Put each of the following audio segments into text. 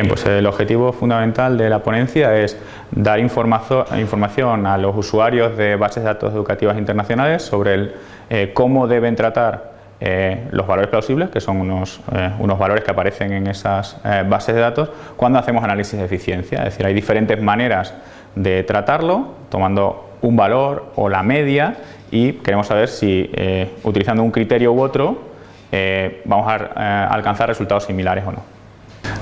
Bien, pues el objetivo fundamental de la ponencia es dar información a los usuarios de bases de datos educativas internacionales sobre eh, cómo deben tratar eh, los valores plausibles, que son unos, eh, unos valores que aparecen en esas bases de datos, cuando hacemos análisis de eficiencia. Es decir, hay diferentes maneras de tratarlo, tomando un valor o la media y queremos saber si utilizando un criterio u otro vamos a alcanzar resultados similares o no.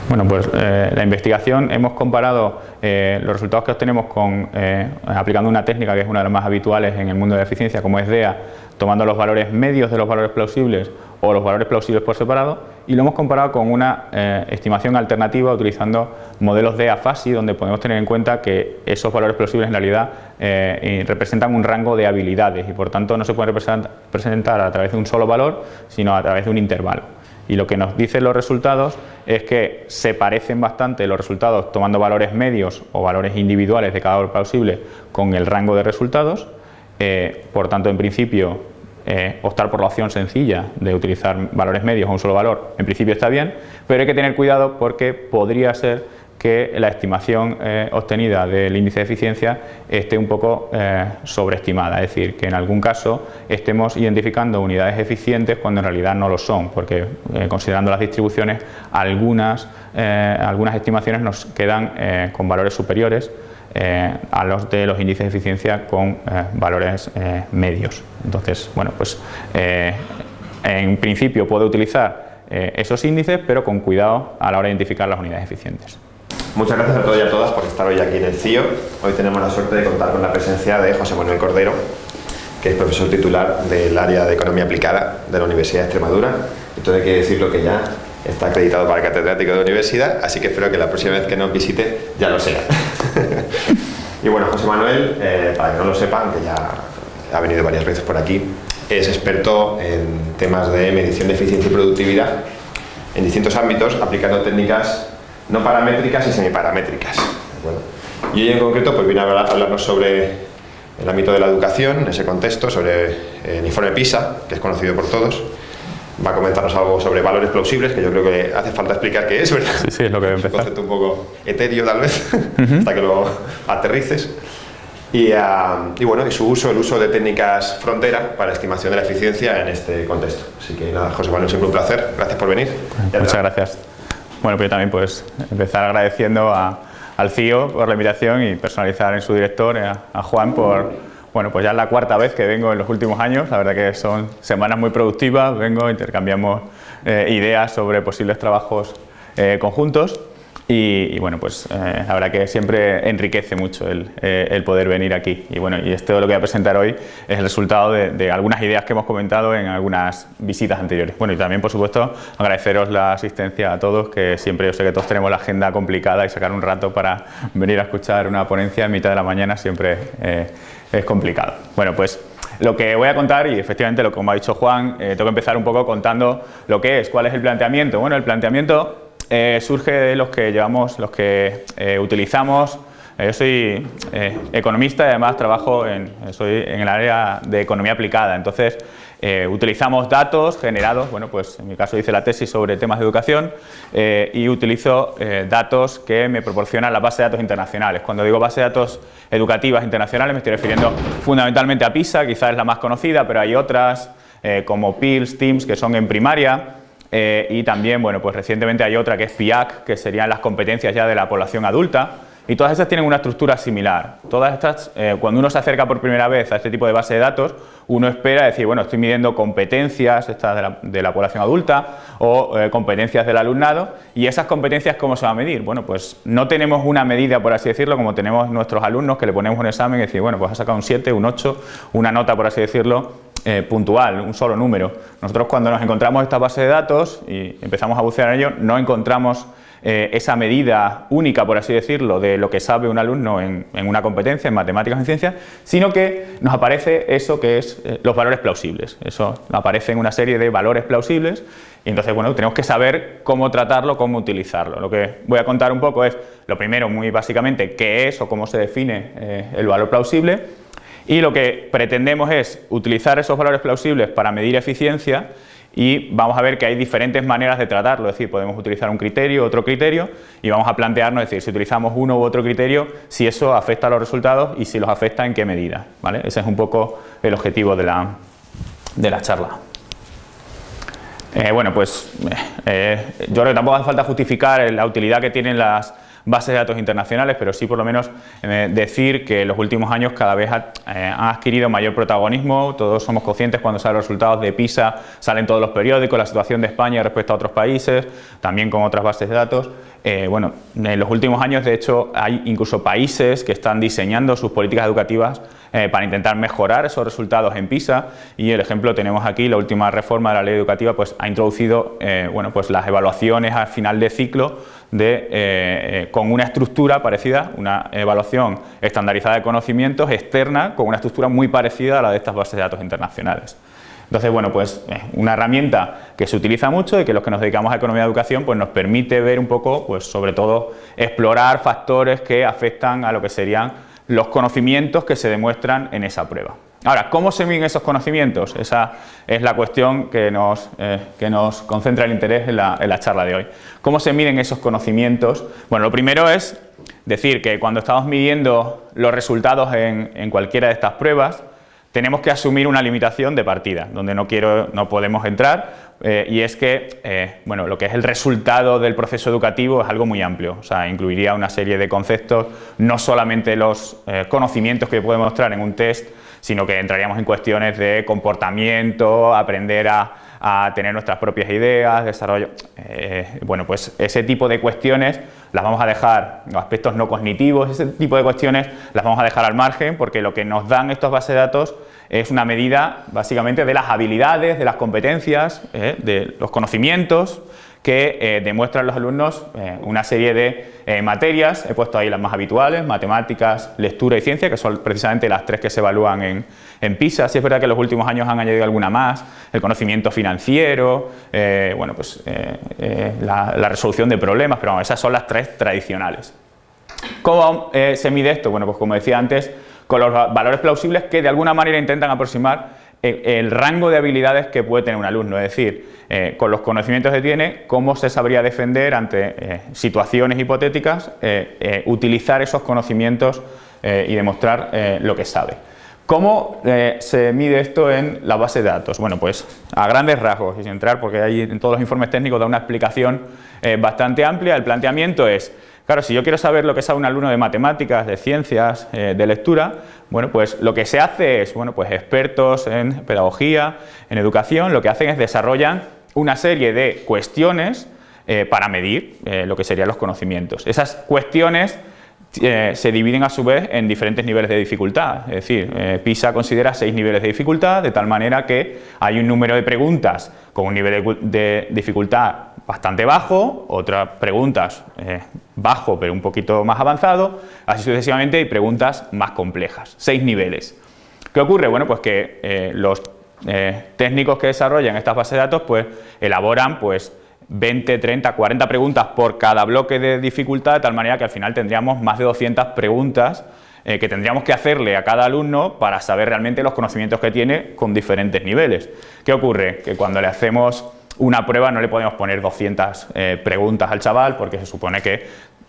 Bueno, pues eh, la investigación hemos comparado eh, los resultados que obtenemos con, eh, aplicando una técnica que es una de las más habituales en el mundo de la eficiencia como es DEA, tomando los valores medios de los valores plausibles o los valores plausibles por separado y lo hemos comparado con una estimación alternativa utilizando modelos DEA FASI donde podemos tener en cuenta que esos valores plausibles en realidad representan un rango de habilidades y por tanto no se pueden representar a través de un solo valor sino a través de un intervalo y lo que nos dicen los resultados es que se parecen bastante los resultados tomando valores medios o valores individuales de cada valor plausible con el rango de resultados, eh, por tanto en principio eh, optar por la opción sencilla de utilizar valores medios o un solo valor en principio está bien, pero hay que tener cuidado porque podría ser que la estimación eh, obtenida del índice de eficiencia esté un poco eh, sobreestimada, es decir, que en algún caso estemos identificando unidades eficientes cuando en realidad no lo son, porque eh, considerando las distribuciones algunas, algunas estimaciones nos quedan con valores superiores a los de los índices de eficiencia con valores medios. Entonces, bueno, pues en principio puedo utilizar esos índices, pero con cuidado a la hora de identificar las unidades eficientes. Muchas gracias a todos y a todas por estar hoy aquí en el CIO. Hoy tenemos la suerte de contar con la presencia de José Manuel Cordero, que es profesor titular del área de Economía Aplicada de la Universidad de Extremadura. Todo hay que decirlo que ya está acreditado para catedrático de universidad, así que espero que la próxima vez que nos visite ya lo sea. y bueno, José Manuel, eh, para que no lo sepan, que ya ha venido varias veces por aquí, es experto en temas de medición de eficiencia y productividad en distintos ámbitos, aplicando técnicas no paramétricas y semiparamétricas. Y hoy en concreto pues viene a hablarnos sobre el ámbito de la educación, en ese contexto, sobre el informe PISA, que es conocido por todos. Va a comentarnos algo sobre valores plausibles, que yo creo que hace falta explicar qué es, ¿verdad? Sí, sí, es lo que voy a empezar. Un concepto un poco etéreo, tal vez, hasta que lo aterrices. Y, ah, y, bueno, y su uso, el uso de técnicas frontera para estimación de la eficiencia en este contexto. Así que nada, José Manuel, siempre un placer. Gracias por venir. Muchas gracias. Bueno, pues yo también pues empezar agradeciendo al CIO por la invitación y personalizar en su director, eh, a, Juan, por, bueno, pues ya es la cuarta vez que vengo en los últimos años, la verdad que son semanas muy productivas, vengo, intercambiamos eh, ideas sobre posibles trabajos eh, conjuntos y, bueno, pues eh, que siempre enriquece mucho el, eh, poder venir aquí. Y bueno, y esto lo que voy a presentar hoy es el resultado de, algunas ideas que hemos comentado en algunas visitas anteriores. Bueno, y también, por supuesto, agradeceros la asistencia a todos, que siempre yo sé que todos tenemos la agenda complicada y sacar un rato para venir a escuchar una ponencia en mitad de la mañana siempre eh, es complicado. Bueno, pues lo que voy a contar, y efectivamente lo como ha dicho Juan, tengo que empezar un poco contando lo que es, cuál es el planteamiento. Bueno, el planteamiento eh, surge de los que llevamos, los que eh, utilizamos. Eh, yo soy economista y además trabajo en, soy en el área de economía aplicada, entonces utilizamos datos generados, bueno pues en mi caso hice la tesis sobre temas de educación y utilizo datos que me proporcionan la base de datos internacionales. Cuando digo base de datos educativas internacionales me estoy refiriendo fundamentalmente a PISA, quizás es la más conocida, pero hay otras como PILS, TIMS que son en primaria, eh, y también, bueno, pues recientemente hay otra que es PIAC, que serían las competencias ya de la población adulta, y todas estas tienen una estructura similar. Todas estas, eh, cuando uno se acerca por primera vez a este tipo de base de datos, uno espera decir, bueno, estoy midiendo competencias estas de, la, población adulta o eh, competencias del alumnado, y esas competencias, ¿cómo se va a medir? Bueno, pues no tenemos una medida, por así decirlo, como tenemos nuestros alumnos, que le ponemos un examen y decir, bueno, pues ha sacado un 7, un 8, una nota, por así decirlo, eh, puntual, un solo número. Nosotros cuando nos encontramos esta base de datos y empezamos a bucear en ello, no encontramos eh, esa medida única, por así decirlo, de lo que sabe un alumno en, una competencia, en matemáticas en ciencias, sino que nos aparece eso que es eh, los valores plausibles. Eso aparece en una serie de valores plausibles y entonces, bueno, tenemos que saber cómo tratarlo, cómo utilizarlo. Lo que voy a contar un poco es, lo primero, muy básicamente, qué es o cómo se define el valor plausible y lo que pretendemos es utilizar esos valores plausibles para medir eficiencia y vamos a ver que hay diferentes maneras de tratarlo, es decir, podemos utilizar un criterio, otro criterio y vamos a plantearnos, es decir, si utilizamos uno u otro criterio, si eso afecta a los resultados y si los afecta en qué medida, ¿vale? Ese es un poco el objetivo de la, de la charla. Eh, bueno, pues eh, yo creo que tampoco hace falta justificar la utilidad que tienen las bases de datos internacionales, pero sí por lo menos eh, decir que en los últimos años cada vez ha, han adquirido mayor protagonismo, todos somos conscientes cuando salen los resultados de PISA, salen todos los periódicos, la situación de España respecto a otros países, también con otras bases de datos. bueno, en los últimos años de hecho hay incluso países que están diseñando sus políticas educativas eh, para intentar mejorar esos resultados en PISA y el ejemplo tenemos aquí, la última reforma de la ley educativa pues, ha introducido eh, bueno, pues las evaluaciones al final de ciclo de, eh, con una estructura parecida, una evaluación estandarizada de conocimientos externa con una estructura muy parecida a la de estas bases de datos internacionales. Entonces, bueno, pues una herramienta que se utiliza mucho y que los que nos dedicamos a economía de educación pues nos permite ver un poco, pues sobre todo explorar factores que afectan a lo que serían los conocimientos que se demuestran en esa prueba. Ahora, ¿cómo se miden esos conocimientos? Esa es la cuestión que nos, eh, que nos concentra el interés en la, charla de hoy. ¿Cómo se miden esos conocimientos? Bueno, lo primero es decir que cuando estamos midiendo los resultados en, en cualquiera de estas pruebas, tenemos que asumir una limitación de partida, donde no, quiero, no podemos entrar, eh, y es que eh, bueno, lo que es el resultado del proceso educativo es algo muy amplio, o sea, incluiría una serie de conceptos, no solamente los conocimientos que podemos mostrar en un test, sino que entraríamos en cuestiones de comportamiento, aprender a, a tener nuestras propias ideas, desarrollo, bueno, pues ese tipo de cuestiones las vamos a dejar, aspectos no cognitivos, ese tipo de cuestiones las vamos a dejar al margen porque lo que nos dan estos bases de datos es una medida básicamente de las habilidades, de las competencias, eh, de los conocimientos que eh, demuestran los alumnos eh, una serie de materias, he puesto ahí las más habituales, matemáticas, lectura y ciencia, que son precisamente las tres que se evalúan en, en PISA, sí es verdad que en los últimos años han añadido alguna más, el conocimiento financiero, bueno, pues la, la, resolución de problemas, pero esas son las tres tradicionales. ¿Cómo se mide esto? Bueno, pues como decía antes, con los valores plausibles que de alguna manera intentan aproximar el, rango de habilidades que puede tener un alumno, es decir, eh, con los conocimientos que tiene, cómo se sabría defender ante eh, situaciones hipotéticas, eh, utilizar esos conocimientos y demostrar lo que sabe. ¿Cómo se mide esto en la base de datos? Bueno, pues a grandes rasgos y sin entrar porque ahí en todos los informes técnicos da una explicación bastante amplia, el planteamiento es Claro, si yo quiero saber lo que sabe un alumno de matemáticas, de ciencias, eh, de lectura, bueno, pues lo que se hace es, bueno, pues expertos en pedagogía, en educación, lo que hacen es desarrollan una serie de cuestiones eh, para medir eh, lo que serían los conocimientos. Esas cuestiones se dividen a su vez en diferentes niveles de dificultad, es decir, PISA considera seis niveles de dificultad, de tal manera que hay un número de preguntas con un nivel de dificultad bastante bajo, otras preguntas eh, bajo pero un poquito más avanzado, así sucesivamente y preguntas más complejas, seis niveles. ¿Qué ocurre? Bueno, pues que eh, los eh, técnicos que desarrollan estas bases de datos pues elaboran pues 20, 30, 40 preguntas por cada bloque de dificultad, de tal manera que al final tendríamos más de 200 preguntas que tendríamos que hacerle a cada alumno para saber realmente los conocimientos que tiene con diferentes niveles. ¿Qué ocurre? Que cuando le hacemos una prueba no le podemos poner 200 eh, preguntas al chaval porque se supone que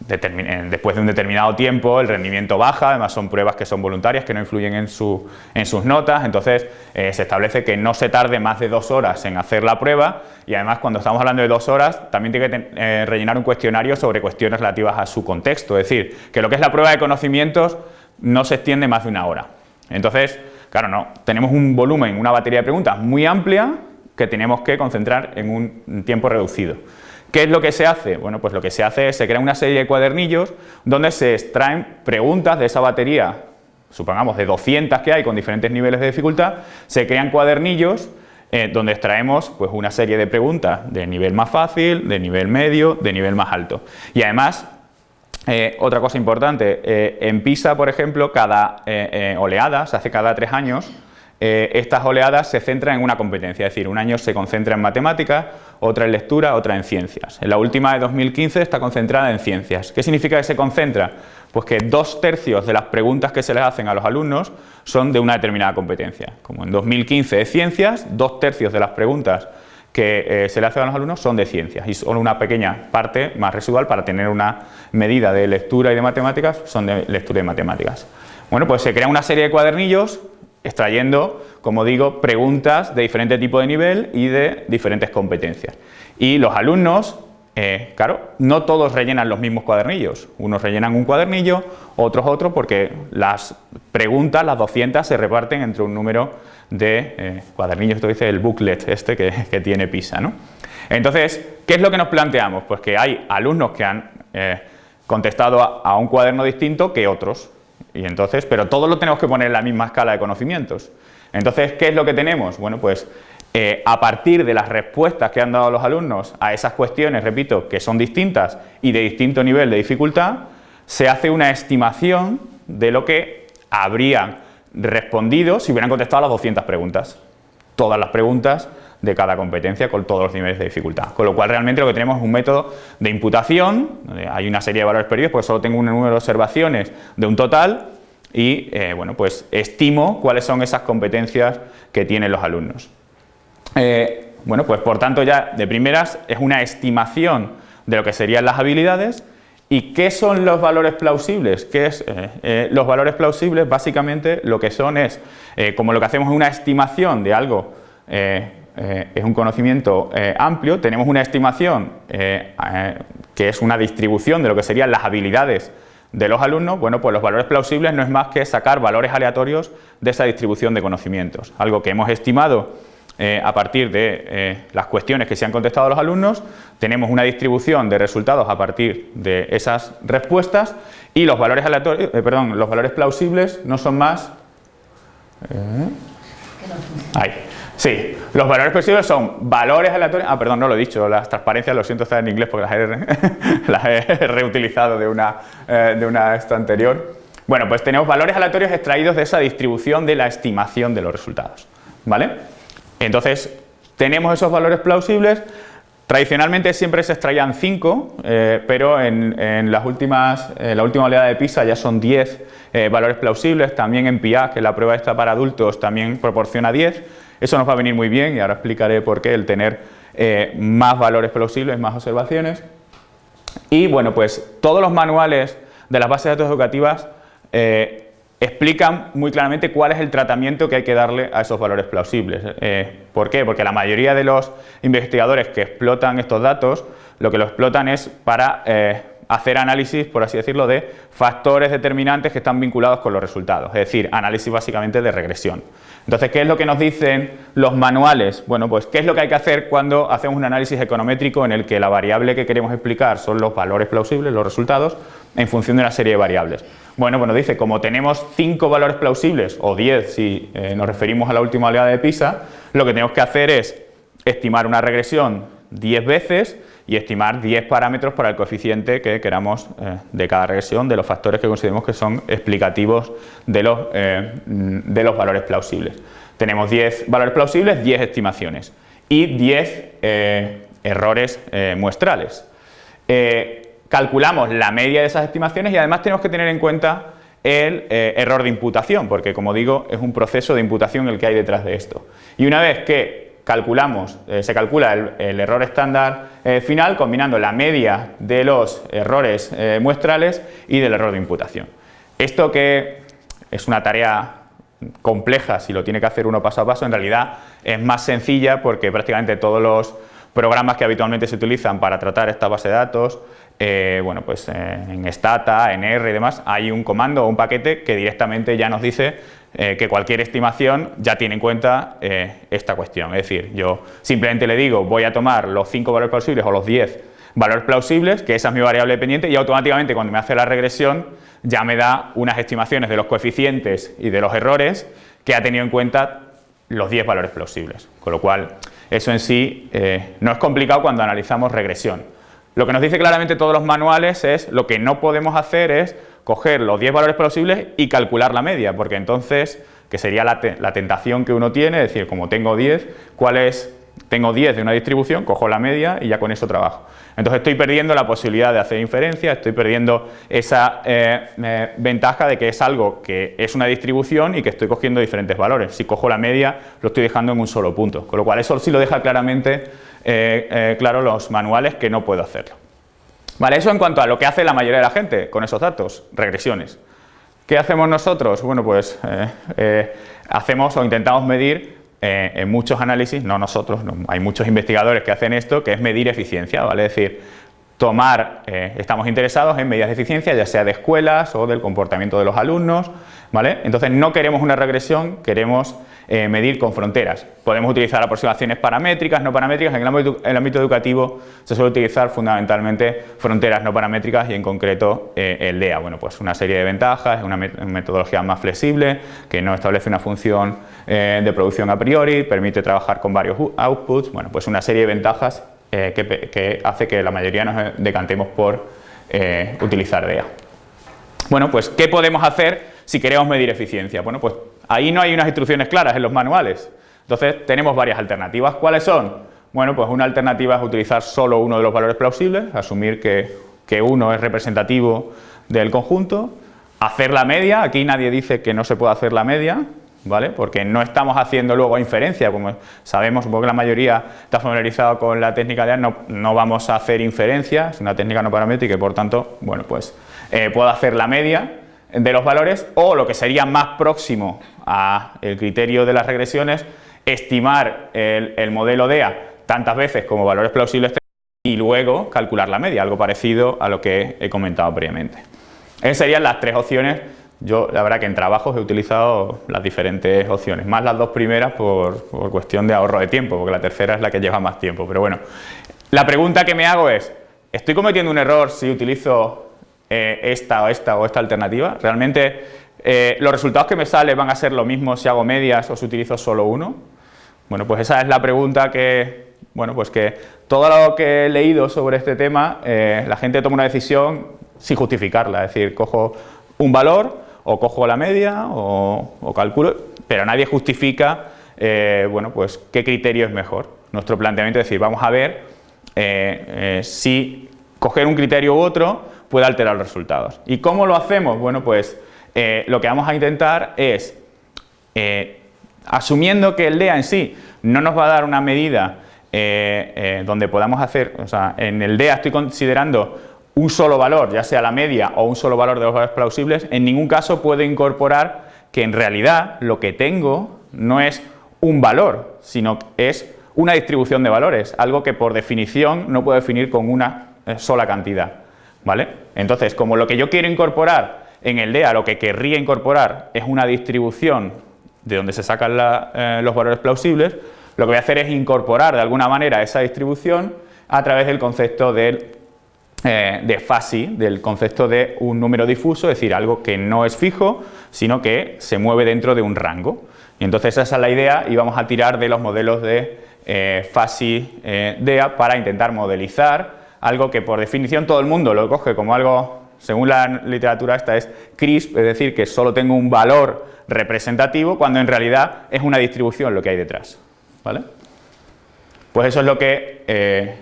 después de un determinado tiempo el rendimiento baja, además son pruebas que son voluntarias, que no influyen en, su, en sus notas, entonces eh, se establece que no se tarde más de dos horas en hacer la prueba y además cuando estamos hablando de dos horas también tiene que eh, rellenar un cuestionario sobre cuestiones relativas a su contexto, es decir, que lo que es la prueba de conocimientos no se extiende más de una hora. Entonces, claro, no, tenemos un volumen, una batería de preguntas muy amplia que tenemos que concentrar en un tiempo reducido. ¿Qué es lo que se hace? Bueno, pues lo que se hace es, se crea una serie de cuadernillos donde se extraen preguntas de esa batería, supongamos de 200 que hay con diferentes niveles de dificultad, se crean cuadernillos eh, donde extraemos pues, una serie de preguntas de nivel más fácil, de nivel medio, de nivel más alto. Y además, eh, otra cosa importante, eh, en PISA, por ejemplo, cada oleada, se hace cada tres años, eh, estas oleadas se centran en una competencia, es decir, un año se concentra en matemáticas, otra en lectura, otra en ciencias. En la última de 2015 está concentrada en ciencias. ¿Qué significa que se concentra? Pues que dos tercios de las preguntas que se les hacen a los alumnos son de una determinada competencia. Como en 2015 es ciencias, dos tercios de las preguntas que eh, se le hace a los alumnos son de ciencias y solo una pequeña parte más residual para tener una medida de lectura y de matemáticas son de lectura y matemáticas. Bueno, pues se crea una serie de cuadernillos extrayendo, como digo, preguntas de diferente tipo de nivel y de diferentes competencias. Y los alumnos, eh, claro, no todos rellenan los mismos cuadernillos. Unos rellenan un cuadernillo, otros otro, porque las preguntas, las 200, se reparten entre un número de eh, cuadernillos, esto dice el booklet este que, tiene PISA. ¿no? Entonces, ¿qué es lo que nos planteamos? Pues que hay alumnos que han eh, contestado a, un cuaderno distinto que otros. Y entonces, pero todos lo tenemos que poner en la misma escala de conocimientos. Entonces, ¿qué es lo que tenemos? Bueno, pues eh, a partir de las respuestas que han dado los alumnos a esas cuestiones, repito, que son distintas y de distinto nivel de dificultad, se hace una estimación de lo que habrían respondido si hubieran contestado las 200 preguntas. Todas las preguntas de cada competencia con todos los niveles de dificultad. Con lo cual realmente lo que tenemos es un método de imputación, hay una serie de valores perdidos porque solo tengo un número de observaciones de un total y eh, bueno, pues estimo cuáles son esas competencias que tienen los alumnos. Eh, bueno, pues por tanto ya de primeras es una estimación de lo que serían las habilidades ¿Y qué son los valores plausibles? ¿Qué es, eh, los valores plausibles básicamente lo que son es, como lo que hacemos es una estimación de algo eh, es un conocimiento eh, amplio, tenemos una estimación eh, que es una distribución de lo que serían las habilidades de los alumnos, bueno, pues los valores plausibles no es más que sacar valores aleatorios de esa distribución de conocimientos, algo que hemos estimado a partir de las cuestiones que se han contestado a los alumnos, tenemos una distribución de resultados a partir de esas respuestas. Y los valores aleatorios, perdón, los valores plausibles no son más... ahí Sí, los valores posibles son valores aleatorios, ah perdón, no lo he dicho, las transparencias, lo siento estar en inglés porque las he, reutilizado de una, eh, de una esto anterior. Bueno, pues tenemos valores aleatorios extraídos de esa distribución de la estimación de los resultados, ¿vale? Entonces, tenemos esos valores plausibles, tradicionalmente siempre se extraían 5, eh, pero en, las últimas, la última oleada de PISA ya son 10 eh, valores plausibles, también en PIA, que la prueba esta para adultos también proporciona 10, eso nos va a venir muy bien y ahora explicaré por qué el tener eh, más valores plausibles, más observaciones. Y bueno, pues todos los manuales de las bases de datos educativas eh, explican muy claramente cuál es el tratamiento que hay que darle a esos valores plausibles. Eh, ¿Por qué? Porque la mayoría de los investigadores que explotan estos datos, lo que lo explotan es para hacer análisis, por así decirlo, de factores determinantes que están vinculados con los resultados, es decir, análisis básicamente de regresión. Entonces, ¿qué es lo que nos dicen los manuales? Bueno, pues ¿qué es lo que hay que hacer cuando hacemos un análisis econométrico en el que la variable que queremos explicar son los valores plausibles, los resultados, en función de una serie de variables? Bueno, bueno, dice, como tenemos 5 valores plausibles, o 10 si eh, nos referimos a la última oleada de PISA, lo que tenemos que hacer es estimar una regresión 10 veces y estimar 10 parámetros para el coeficiente que queramos eh, de cada regresión de los factores que consideremos que son explicativos de los, eh, de los valores plausibles. Tenemos 10 valores plausibles, 10 estimaciones y 10 eh, errores muestrales. calculamos la media de esas estimaciones y además tenemos que tener en cuenta el error de imputación, porque como digo, es un proceso de imputación el que hay detrás de esto. Y una vez que calculamos, eh, se calcula el, error estándar eh, final combinando la media de los errores eh, muestrales y del error de imputación. Esto que es una tarea compleja si lo tiene que hacer uno paso a paso, en realidad es más sencilla porque prácticamente todos los programas que habitualmente se utilizan para tratar esta base de datos, bueno, pues en Stata, en R y demás, hay un comando o un paquete que directamente ya nos dice eh, que cualquier estimación ya tiene en cuenta eh, esta cuestión. Es decir, yo simplemente le digo voy a tomar los 5 valores plausibles o los 10 valores plausibles, que esa es mi variable dependiente, y automáticamente cuando me hace la regresión ya me da unas estimaciones de los coeficientes y de los errores que ha tenido en cuenta los 10 valores plausibles. Con lo cual, eso en sí eh, no es complicado cuando analizamos regresión. Lo que nos dice claramente todos los manuales es lo que no podemos hacer es coger los 10 valores plausibles y calcular la media, porque entonces, que sería la, tentación que uno tiene, es decir, como tengo 10, ¿cuál es? Tengo 10 de una distribución, cojo la media y ya con eso trabajo. Entonces estoy perdiendo la posibilidad de hacer inferencia, estoy perdiendo esa eh, eh, ventaja de que es algo que es una distribución y que estoy cogiendo diferentes valores. Si cojo la media, lo estoy dejando en un solo punto, con lo cual eso sí lo deja claramente eh, claro los manuales que no puedo hacerlo. Vale, eso en cuanto a lo que hace la mayoría de la gente con esos datos, regresiones. ¿Qué hacemos nosotros? Bueno, pues hacemos o intentamos medir eh, en muchos análisis, no nosotros, hay muchos investigadores que hacen esto, que es medir eficiencia, ¿vale? Es decir, tomar, eh, estamos interesados en medidas de eficiencia, ya sea de escuelas o del comportamiento de los alumnos, ¿vale? Entonces no queremos una regresión, queremos eh, medir con fronteras. Podemos utilizar aproximaciones paramétricas, no paramétricas, en el ámbito, educativo se suele utilizar fundamentalmente fronteras no paramétricas y en concreto eh, el DEA. Bueno, pues una serie de ventajas, es una metodología más flexible, que no establece una función eh, de producción a priori, permite trabajar con varios outputs, bueno, pues una serie de ventajas que, que, hace que la mayoría nos decantemos por utilizar DEA. Bueno, pues ¿qué podemos hacer si queremos medir eficiencia? Bueno, pues Ahí no hay unas instrucciones claras en los manuales. Entonces tenemos varias alternativas. ¿Cuáles son? Bueno, pues una alternativa es utilizar solo uno de los valores plausibles, asumir que, que uno es representativo del conjunto, hacer la media, aquí nadie dice que no se puede hacer la media, ¿vale? Porque no estamos haciendo luego inferencia, como sabemos, porque la mayoría está familiarizado con la técnica de no, no, vamos a hacer inferencia, es una técnica no paramétrica y por tanto, bueno, pues eh, puedo hacer la media de los valores o lo que sería más próximo al criterio de las regresiones, estimar el, modelo DEA tantas veces como valores plausibles y luego calcular la media, algo parecido a lo que he comentado previamente. Esas serían las tres opciones. Yo, la verdad que en trabajos he utilizado las diferentes opciones, más las dos primeras por, por cuestión de ahorro de tiempo, porque la tercera es la que lleva más tiempo. Pero bueno, la pregunta que me hago es, ¿estoy cometiendo un error si utilizo eh, esta o esta o esta alternativa. Realmente eh, los resultados que me salen van a ser lo mismo si hago medias o si utilizo solo uno. Bueno, pues esa es la pregunta que, bueno, pues que todo lo que he leído sobre este tema, eh, la gente toma una decisión sin justificarla, es decir, cojo un valor o cojo la media o, calculo, pero nadie justifica, bueno, pues qué criterio es mejor. Nuestro planteamiento es decir, vamos a ver si coger un criterio u otro puede alterar los resultados. ¿Y cómo lo hacemos? Bueno, pues eh, lo que vamos a intentar es, eh, asumiendo que el DEA en sí no nos va a dar una medida eh, donde podamos hacer, o sea, en el DEA estoy considerando un solo valor, ya sea la media o un solo valor de los valores plausibles, en ningún caso puedo incorporar que en realidad lo que tengo no es un valor, sino es una distribución de valores, algo que por definición no puedo definir con una sola cantidad. ¿Vale? Entonces, como lo que yo quiero incorporar en el DEA, lo que querría incorporar es una distribución de donde se sacan eh, los valores plausibles, lo que voy a hacer es incorporar de alguna manera esa distribución a través del concepto de, eh, de FASI, del concepto de un número difuso, es decir, algo que no es fijo, sino que se mueve dentro de un rango. Y entonces esa es la idea y vamos a tirar de los modelos de eh, FASI-DEA para intentar modelizar algo que por definición todo el mundo lo coge como algo, según la literatura esta, es crisp, es decir, que solo tengo un valor representativo, cuando en realidad es una distribución lo que hay detrás. ¿Vale? Pues eso es lo que... Eh,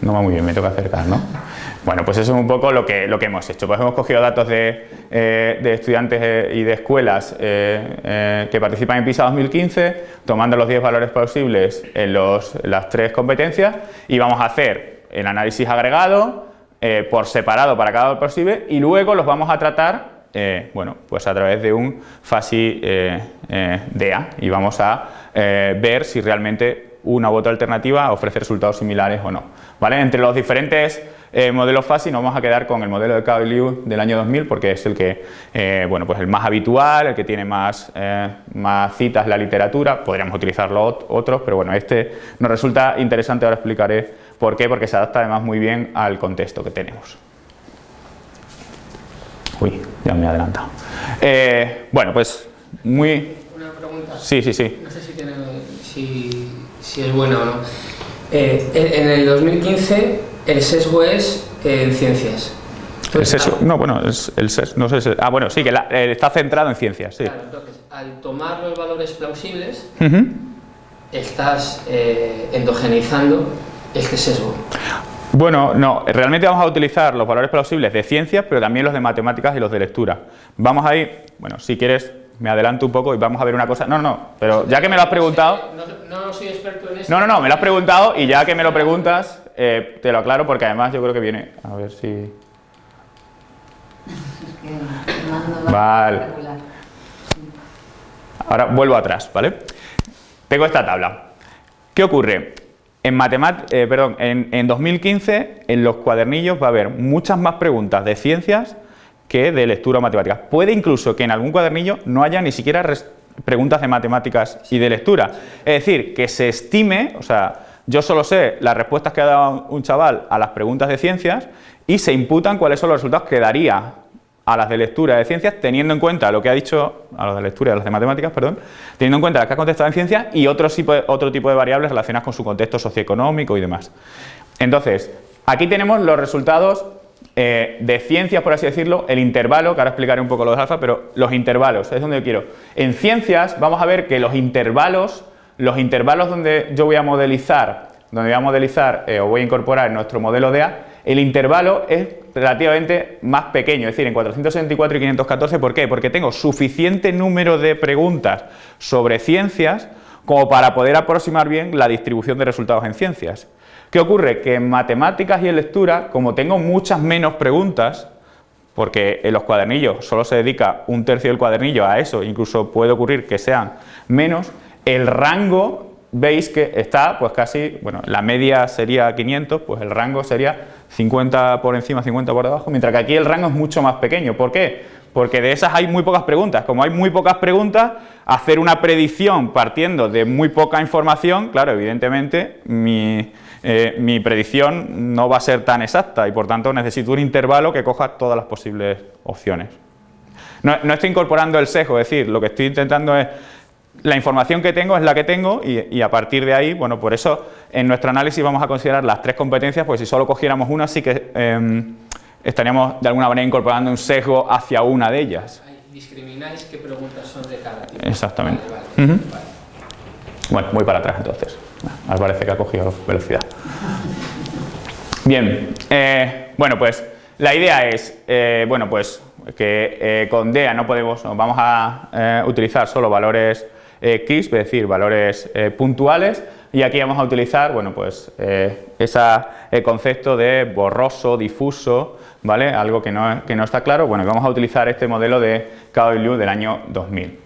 no va muy bien, me toca acercar, ¿no? Bueno, pues eso es un poco lo que, lo que hemos hecho. Pues hemos cogido datos de, eh, estudiantes eh, y de escuelas eh, que participan en PISA 2015, tomando los 10 valores posibles en, las tres competencias y vamos a hacer el análisis agregado por separado para cada valor posible y luego los vamos a tratar bueno, pues a través de un FASI DEA y vamos a ver si realmente una u otra alternativa ofrece resultados similares o no. ¿Vale? Entre los diferentes eh, modelo FASI nos vamos a quedar con el modelo de KW del año 2000 porque es el que, eh, bueno, pues el más habitual, el que tiene más, eh, más citas en la literatura, podríamos utilizarlo otros, pero bueno, este nos resulta interesante, ahora explicaré por qué, porque se adapta además muy bien al contexto que tenemos. Uy, ya me he adelantado. bueno, pues muy... Una pregunta. Sí, sí, sí. No sé si, tiene, si, si es buena o no. en el 2015 el sesgo es en ciencias. el sesgo, no, bueno, el sesgo, no sé, ah, bueno, sí, que eh, está centrado en ciencias, sí. Claro, entonces, al tomar los valores plausibles, estás eh, endogenizando este sesgo? Bueno, no, realmente vamos a utilizar los valores plausibles de ciencias, pero también los de matemáticas y los de lectura. Vamos a ir, bueno, si quieres me adelanto un poco y vamos a ver una cosa. No, no, pero ya que me lo has preguntado... No, no soy experto en eso. No, no, no, me lo has preguntado y ya que me lo preguntas, eh, te lo aclaro porque además yo creo que viene... A ver si... Vale. Ahora vuelvo atrás, ¿vale? Tengo esta tabla. ¿Qué ocurre? En, eh, perdón, en, en 2015 en los cuadernillos va a haber muchas más preguntas de ciencias que de lectura o matemáticas. Puede incluso que en algún cuadernillo no haya ni siquiera preguntas de matemáticas y de lectura. Es decir, que se estime, o sea, yo solo sé las respuestas que ha dado un chaval a las preguntas de ciencias y se imputan cuáles son los resultados que daría a las de lectura de ciencias, teniendo en cuenta lo que ha dicho, a las de lectura y a las de matemáticas, perdón, teniendo en cuenta las que ha contestado en ciencias y otro tipo, de, otro tipo de variables relacionadas con su contexto socioeconómico y demás. Entonces, aquí tenemos los resultados eh, de ciencias, por así decirlo, el intervalo, que ahora explicaré un poco lo de alfa, pero los intervalos, es donde yo quiero. En ciencias vamos a ver que los intervalos, los intervalos donde yo voy a modelizar, donde voy a modelizar eh, o voy a incorporar en nuestro modelo de A, el intervalo es relativamente más pequeño, es decir, en 464 y 514, ¿por qué? Porque tengo suficiente número de preguntas sobre ciencias como para poder aproximar bien la distribución de resultados en ciencias. ¿Qué ocurre? Que en matemáticas y en lectura, como tengo muchas menos preguntas, porque en los cuadernillos solo se dedica un tercio del cuadernillo a eso, incluso puede ocurrir que sean menos, el rango veis que está pues casi, bueno, la media sería 500, pues el rango sería 50 por encima, 50 por debajo, mientras que aquí el rango es mucho más pequeño. ¿Por qué? Porque de esas hay muy pocas preguntas. Como hay muy pocas preguntas, hacer una predicción partiendo de muy poca información, claro, evidentemente mi, eh, mi predicción no va a ser tan exacta y por tanto necesito un intervalo que coja todas las posibles opciones. No, estoy incorporando el sesgo, es decir, lo que estoy intentando es la información que tengo es la que tengo y, a partir de ahí, bueno, por eso en nuestro análisis vamos a considerar las tres competencias, pues si solo cogiéramos una sí que em, estaríamos de alguna manera incorporando un sesgo hacia una de ellas. Discrimináis qué preguntas son de cada tipo. Exactamente. Bueno, voy para atrás entonces. Me parece que ha cogido velocidad. Bien, eh, bueno pues la idea es, eh, bueno pues que eh, con DEA no podemos, vamos a utilizar solo valores CRISP, es decir, valores puntuales y aquí vamos a utilizar, bueno pues ese concepto de borroso, difuso, ¿vale? Algo que no, que no está claro, bueno vamos a utilizar este modelo de Liu del año 2000.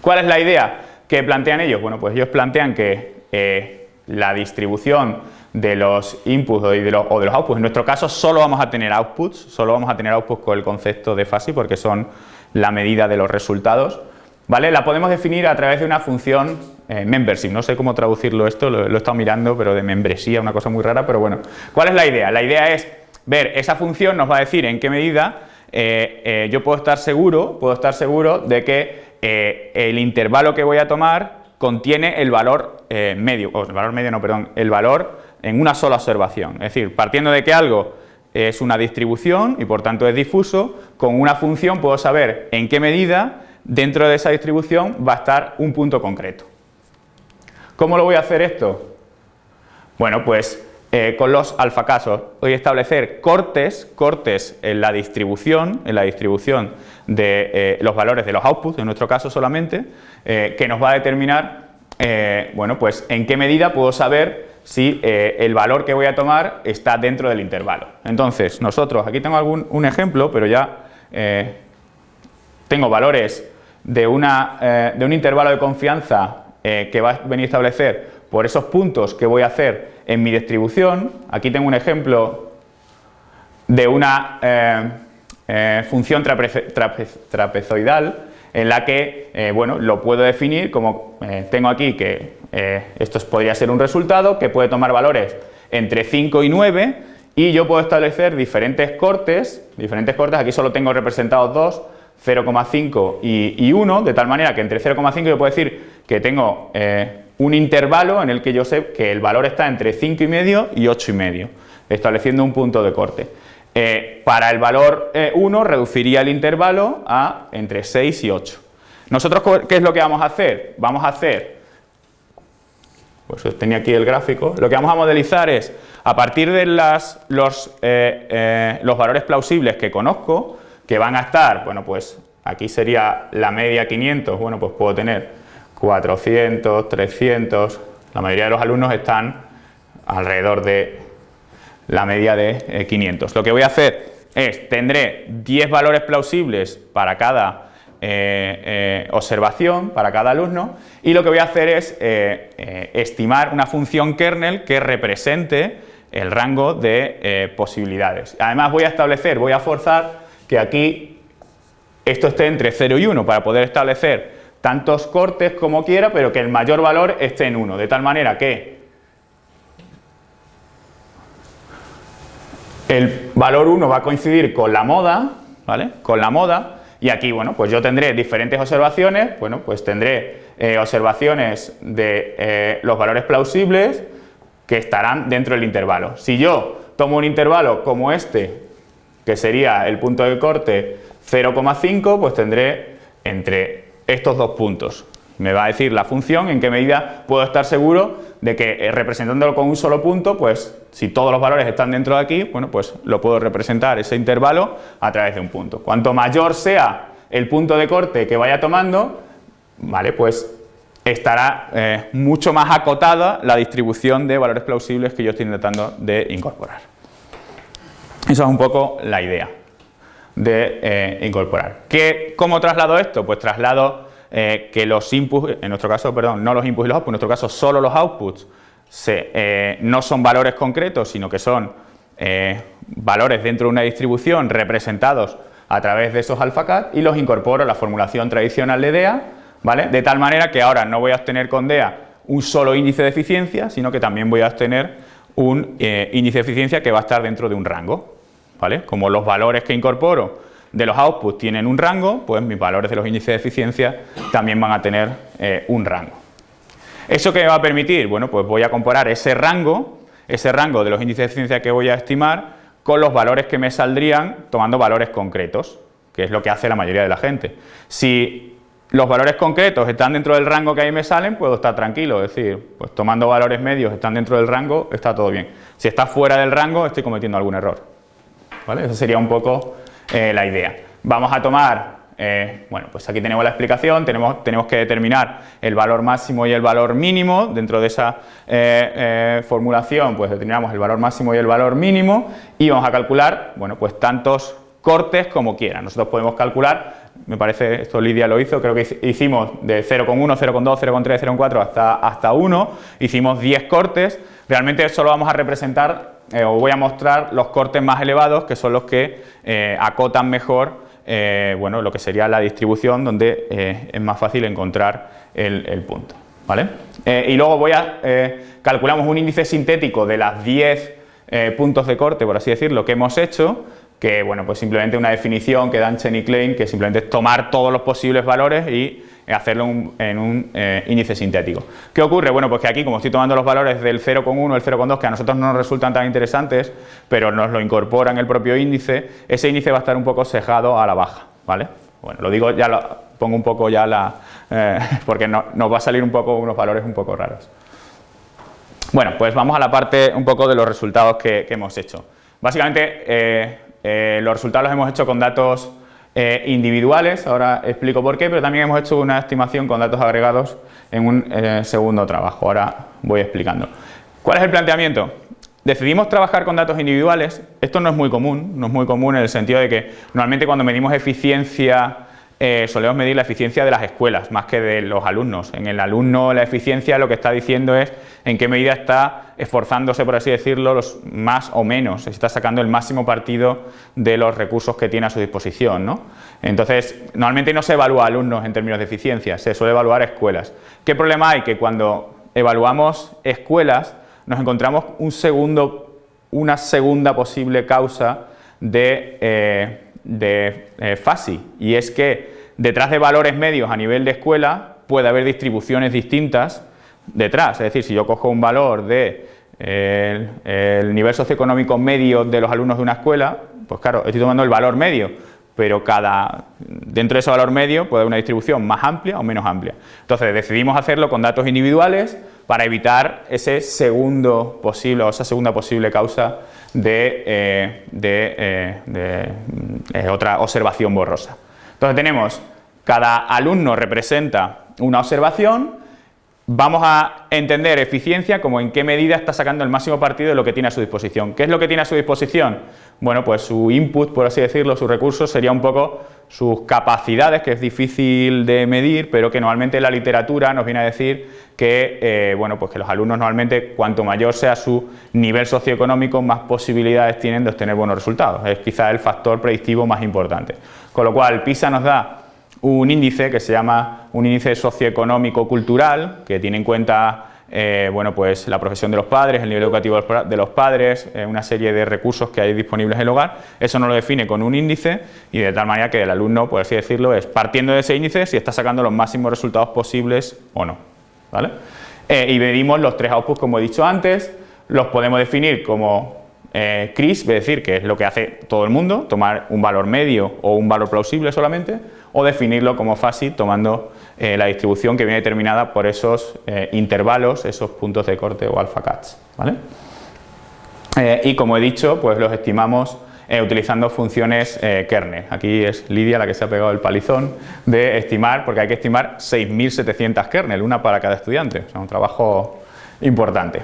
¿Cuál es la idea? ¿Qué plantean ellos? Bueno, pues ellos plantean que eh, la distribución de los inputs o de los, outputs, en nuestro caso solo vamos a tener outputs, solo vamos a tener outputs con el concepto de FASI porque son la medida de los resultados, ¿vale? La podemos definir a través de una función eh, membership, no sé cómo traducirlo esto, lo, he estado mirando, pero de membresía, una cosa muy rara, pero bueno. ¿Cuál es la idea? La idea es ver, esa función nos va a decir en qué medida eh, yo puedo estar seguro, puedo estar seguro de que eh, el intervalo que voy a tomar contiene el valor eh, medio, o el valor medio no, perdón, el valor en una sola observación. Es decir, partiendo de que algo es una distribución y por tanto es difuso, con una función puedo saber en qué medida dentro de esa distribución va a estar un punto concreto. ¿Cómo lo voy a hacer esto? Bueno, pues eh, con los alfacasos. Voy a establecer cortes, cortes en la distribución, en la distribución de eh, los valores de los outputs, en nuestro caso solamente, eh, que nos va a determinar, bueno, pues en qué medida puedo saber si el valor que voy a tomar está dentro del intervalo. Entonces, nosotros, aquí tengo algún, un ejemplo, pero ya tengo valores de, una, de un intervalo de confianza que va a venir a establecer por esos puntos que voy a hacer en mi distribución, aquí tengo un ejemplo de una eh, eh, función trapezoidal en la que, eh, bueno, lo puedo definir como tengo aquí que esto podría ser un resultado que puede tomar valores entre 5 y 9 y yo puedo establecer diferentes cortes, diferentes cortes, aquí solo tengo representados dos, 0,5 y, y, 1, de tal manera que entre 0,5 yo puedo decir que tengo un intervalo en el que yo sé que el valor está entre 5,5 y 8,5, estableciendo un punto de corte. Eh, para el valor 1 eh, reduciría el intervalo a entre 6 y 8. Nosotros, ¿qué es lo que vamos a hacer? Vamos a hacer, pues tenía aquí el gráfico. Lo que vamos a modelizar es, a partir de las, los, eh, los valores plausibles que conozco, que van a estar, bueno, pues aquí sería la media 500, bueno, pues puedo tener 400, 300, la mayoría de los alumnos están alrededor de la media de 500. Lo que voy a hacer es, tendré 10 valores plausibles para cada eh, eh, observación para cada alumno y lo que voy a hacer es eh, estimar una función kernel que represente el rango de posibilidades. Además voy a establecer, voy a forzar que aquí esto esté entre 0 y 1 para poder establecer tantos cortes como quiera, pero que el mayor valor esté en 1, de tal manera que el valor 1 va a coincidir con la moda, ¿vale? Con la moda, y aquí, bueno, pues yo tendré diferentes observaciones, bueno, pues tendré eh, observaciones de eh, los valores plausibles que estarán dentro del intervalo. Si yo tomo un intervalo como este, que sería el punto de corte 0,5, pues tendré entre estos dos puntos. Me va a decir la función en qué medida puedo estar seguro de que eh, representándolo con un solo punto, pues si todos los valores están dentro de aquí, bueno, pues lo puedo representar ese intervalo a través de un punto. Cuanto mayor sea el punto de corte que vaya tomando, vale, pues estará eh, mucho más acotada la distribución de valores plausibles que yo estoy intentando de incorporar. Esa es un poco la idea de eh, incorporar. ¿Qué, ¿Cómo traslado esto? Pues traslado eh, que los inputs, en nuestro caso, perdón, no los inputs y los outputs, en nuestro caso solo los outputs eh, no son valores concretos, sino que son valores dentro de una distribución representados a través de esos alphacat y los incorporo a la formulación tradicional de DEA, ¿vale? De tal manera que ahora no voy a obtener con DEA un solo índice de eficiencia, sino que también voy a obtener un índice de eficiencia que va a estar dentro de un rango, Como los valores que incorporo de los outputs tienen un rango, pues mis valores de los índices de eficiencia también van a tener eh, un rango. ¿Eso qué me va a permitir? Bueno, pues voy a comparar ese rango, ese rango de los índices de eficiencia que voy a estimar con los valores que me saldrían tomando valores concretos, que es lo que hace la mayoría de la gente. Si los valores concretos están dentro del rango que ahí me salen, puedo estar tranquilo, es decir, pues tomando valores medios están dentro del rango, está todo bien. Si está fuera del rango, estoy cometiendo algún error. ¿Vale? Eso sería un poco eh, la idea. Vamos a tomar, eh, bueno, pues aquí tenemos la explicación, tenemos, tenemos que determinar el valor máximo y el valor mínimo, dentro de esa eh, formulación pues determinamos el valor máximo y el valor mínimo y vamos a calcular, bueno, pues tantos cortes como quieran. Nosotros podemos calcular, me parece, esto Lidia lo hizo, creo que hicimos de 0,1, 0,2, 0,3, 0,4 hasta, hasta 1, hicimos 10 cortes, realmente solo vamos a representar eh, os voy a mostrar los cortes más elevados, que son los que eh, acotan mejor eh, bueno, lo que sería la distribución, donde es más fácil encontrar el, punto. ¿vale? y luego voy a, calculamos un índice sintético de las 10 puntos de corte, por así decirlo, que hemos hecho, que bueno, pues simplemente una definición que dan Chen y Klein, que simplemente es tomar todos los posibles valores y hacerlo en un eh, índice sintético. ¿Qué ocurre? Bueno, pues que aquí como estoy tomando los valores del 0,1, el 0,2, que a nosotros no nos resultan tan interesantes, pero nos lo incorpora en el propio índice, ese índice va a estar un poco sesgado a la baja, ¿vale? Bueno, lo digo, ya lo pongo un poco ya la... Eh, porque nos va a salir un poco unos valores un poco raros. Bueno, pues vamos a la parte un poco de los resultados que, hemos hecho. Básicamente, eh, los resultados los hemos hecho con datos eh, individuales, ahora explico por qué, pero también hemos hecho una estimación con datos agregados en un eh, segundo trabajo, ahora voy explicando. ¿Cuál es el planteamiento? Decidimos trabajar con datos individuales, esto no es muy común, no es muy común en el sentido de que normalmente cuando medimos eficiencia eh, solemos medir la eficiencia de las escuelas más que de los alumnos. En el alumno la eficiencia lo que está diciendo es en qué medida está esforzándose, por así decirlo, los más o menos, está sacando el máximo partido de los recursos que tiene a su disposición. ¿no? Entonces, normalmente no se evalúa alumnos en términos de eficiencia, se suele evaluar escuelas. ¿Qué problema hay? Que cuando evaluamos escuelas nos encontramos un segundo, una segunda posible causa de... Eh, de eh, FASI y es que detrás de valores medios a nivel de escuela puede haber distribuciones distintas detrás, es decir, si yo cojo un valor de el, nivel socioeconómico medio de los alumnos de una escuela, pues claro, estoy tomando el valor medio, pero cada dentro de ese valor medio puede haber una distribución más amplia o menos amplia. Entonces decidimos hacerlo con datos individuales para evitar ese segundo posible o esa segunda posible causa de, eh, de, eh, otra observación borrosa. Entonces tenemos, cada alumno representa una observación, vamos a entender eficiencia como en qué medida está sacando el máximo partido de lo que tiene a su disposición. ¿Qué es lo que tiene a su disposición? Bueno, pues su input, por así decirlo, sus recursos, sería un poco sus capacidades, que es difícil de medir, pero que normalmente la literatura nos viene a decir que, eh, bueno, pues que los alumnos normalmente, cuanto mayor sea su nivel socioeconómico, más posibilidades tienen de obtener buenos resultados. Es quizá el factor predictivo más importante. Con lo cual, PISA nos da un índice que se llama un índice socioeconómico cultural, que tiene en cuenta eh, bueno, pues la profesión de los padres, el nivel educativo de los padres, eh, una serie de recursos que hay disponibles en el hogar, eso no lo define con un índice y de tal manera que el alumno, por así decirlo, es partiendo de ese índice si está sacando los máximos resultados posibles o no. ¿vale? Eh, y medimos los tres outputs como he dicho antes, los podemos definir como CRIS, es decir, que es lo que hace todo el mundo, tomar un valor medio o un valor plausible solamente, o definirlo como FASI tomando eh, la distribución que viene determinada por esos eh, intervalos, esos puntos de corte o alpha cats. ¿vale? Eh, y como he dicho, pues los estimamos utilizando funciones kernel. Aquí es Lidia la que se ha pegado el palizón de estimar, porque hay que estimar 6.700 kernel, una para cada estudiante, o un trabajo importante.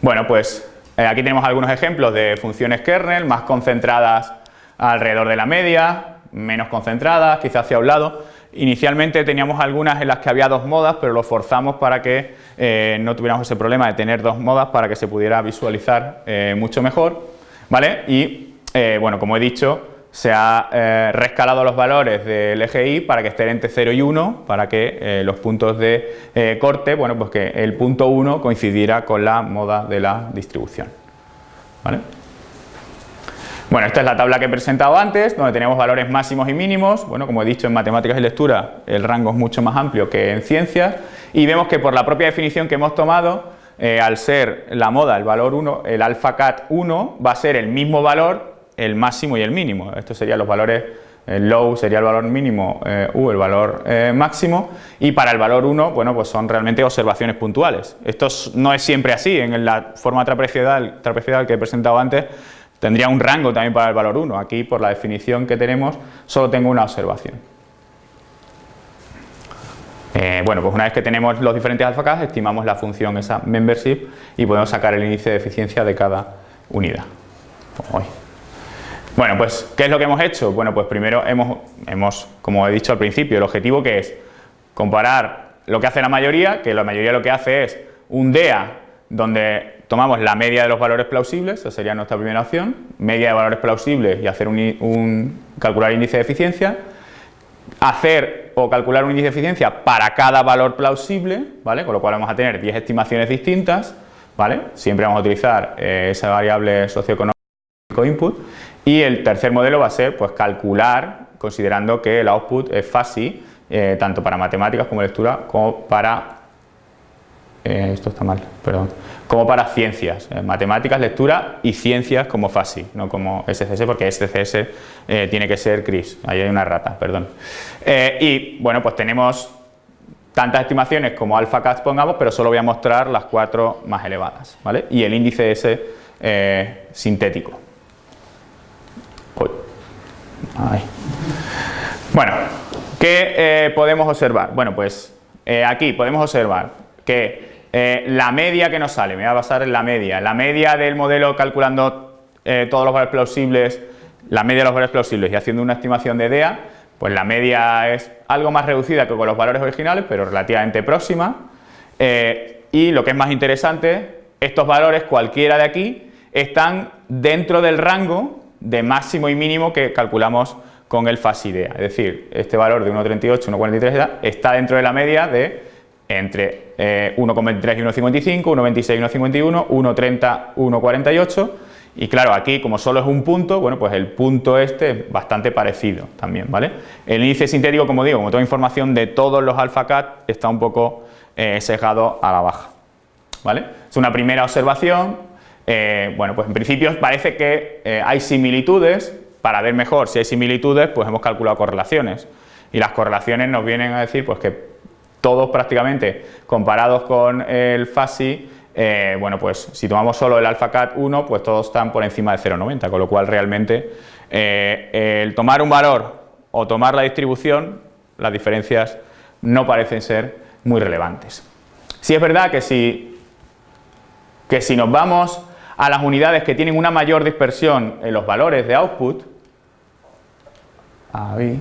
bueno, pues aquí tenemos algunos ejemplos de funciones kernel más concentradas alrededor de la media, menos concentradas, quizás hacia un lado. Inicialmente teníamos algunas en las que había dos modas, pero lo forzamos para que eh, no tuviéramos ese problema de tener dos modas para que se pudiera visualizar eh, mucho mejor. ¿vale? Y eh, bueno, como he dicho, se ha rescalado los valores del eje Y para que estén entre 0 y 1, para que los puntos de corte, bueno, pues que el punto 1 coincidiera con la moda de la distribución. ¿vale? Bueno, esta es la tabla que he presentado antes, donde tenemos valores máximos y mínimos. Bueno, como he dicho, en matemáticas y lectura el rango es mucho más amplio que en ciencias y vemos que por la propia definición que hemos tomado, eh, al ser la moda el valor 1, el alfa cat 1 va a ser el mismo valor, el máximo y el mínimo. Estos serían los valores, el low sería el valor mínimo, eh, U el valor eh, máximo y para el valor 1, bueno, pues son realmente observaciones puntuales. Esto no es siempre así, en la forma trapezoidal, que he presentado antes, Tendría un rango también para el valor 1. Aquí, por la definición que tenemos, solo tengo una observación. Eh, bueno, pues una vez que tenemos los diferentes alfacas, estimamos la función esa membership y podemos sacar el índice de eficiencia de cada unidad. Bueno, pues, ¿qué es lo que hemos hecho? Bueno, pues primero hemos, hemos, como he dicho al principio, el objetivo que es comparar lo que hace la mayoría, que la mayoría lo que hace es un DEA donde tomamos la media de los valores plausibles, esa sería nuestra primera opción, media de valores plausibles y hacer un, calcular índice de eficiencia, hacer o calcular un índice de eficiencia para cada valor plausible, ¿vale? con lo cual vamos a tener 10 estimaciones distintas, ¿vale? siempre vamos a utilizar eh, esa variable socioeconómico input y el tercer modelo va a ser pues, calcular, considerando que el output es fácil, eh, tanto para matemáticas como lectura, como para eh, esto está mal, perdón, como para ciencias, eh, matemáticas, lectura y ciencias como FASI, no como SCS, porque SCS eh, tiene que ser CRIS, ahí hay una rata, perdón. y bueno, pues tenemos tantas estimaciones como alpha cat pongamos, pero solo voy a mostrar las cuatro más elevadas, ¿vale? Y el índice ese sintético. Bueno, ¿qué podemos observar? Bueno, pues aquí podemos observar que eh, la media que nos sale, me voy a basar en la media, la media del modelo calculando eh, todos los valores plausibles, la media de los valores plausibles y haciendo una estimación de DEA, pues la media es algo más reducida que con los valores originales, pero relativamente próxima. Eh, y lo que es más interesante, estos valores, cualquiera de aquí, están dentro del rango de máximo y mínimo que calculamos con el FASIDEA. Es decir, este valor de 1,38, 1,43 está dentro de la media de entre 1,23 eh, y 1,55, 1,26 y 1,51, 1,30, 1,48 y claro, aquí como solo es un punto, bueno, pues el punto este es bastante parecido también, ¿vale? El índice sintético, como digo, como toda información de todos los alpha cat, está un poco eh, sesgado a la baja, ¿vale? Es una primera observación, eh, bueno, pues en principio parece que hay similitudes, para ver mejor si hay similitudes, pues hemos calculado correlaciones y las correlaciones nos vienen a decir pues que todos prácticamente comparados con el FASI, eh, bueno, pues si tomamos solo el AlphaCat 1, pues todos están por encima de 0,90, con lo cual realmente eh, el tomar un valor o tomar la distribución, las diferencias no parecen ser muy relevantes. Si es verdad que si, que si nos vamos a las unidades que tienen una mayor dispersión en los valores de output, ahí,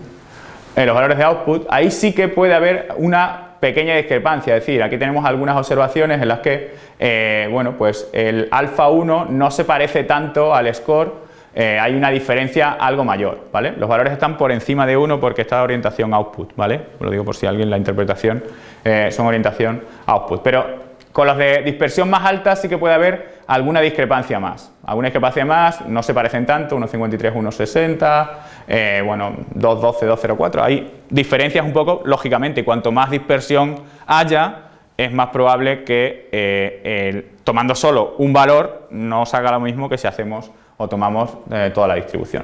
en los valores de output, ahí sí que puede haber una pequeña discrepancia, es decir, aquí tenemos algunas observaciones en las que, eh, bueno, pues el alfa 1 no se parece tanto al score, eh, hay una diferencia algo mayor, ¿vale? Los valores están por encima de 1 porque está orientación output, ¿vale? Lo digo por si alguien la interpretación eh, son orientación output, pero con los de dispersión más alta sí que puede haber alguna discrepancia más. Alguna discrepancia más, no se parecen tanto, 1.53, 1.60, eh, bueno, 2.12, 2.04. Hay diferencias un poco, lógicamente, cuanto más dispersión haya, es más probable que eh, tomando solo un valor no salga lo mismo que si hacemos o tomamos eh, toda la distribución.